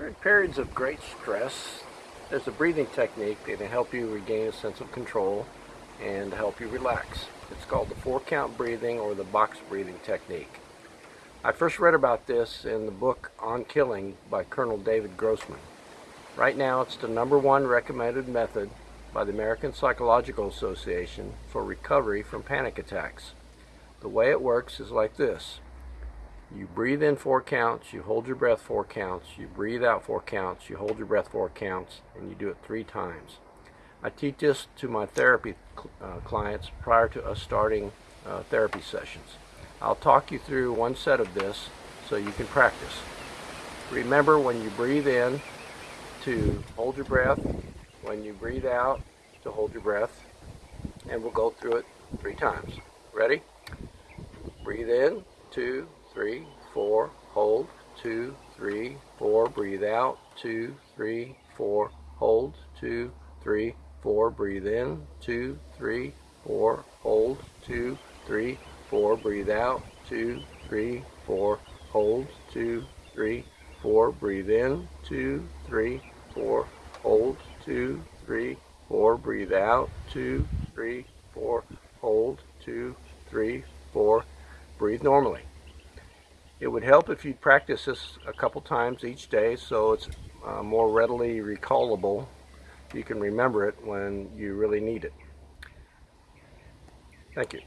During periods of great stress, there's a breathing technique that can help you regain a sense of control and help you relax. It's called the four count breathing or the box breathing technique. I first read about this in the book On Killing by Colonel David Grossman. Right now it's the number one recommended method by the American Psychological Association for recovery from panic attacks. The way it works is like this. You breathe in four counts, you hold your breath four counts, you breathe out four counts, you hold your breath four counts, and you do it three times. I teach this to my therapy uh, clients prior to us starting uh, therapy sessions. I'll talk you through one set of this so you can practice. Remember when you breathe in to hold your breath, when you breathe out to hold your breath, and we'll go through it three times. Ready? Breathe in, two, three, four, hold, two, three, four, breathe out, two, three, four, hold, two, three, four, breathe in, two, three, four, hold, two, three, four, breathe out, two, three, four, hold, two, three, four, breathe in, two, three, four, hold, two, three, four, breathe out, two, three, four, hold, two, three, four, breathe normally. It would help if you practice this a couple times each day so it's uh, more readily recallable. You can remember it when you really need it. Thank you.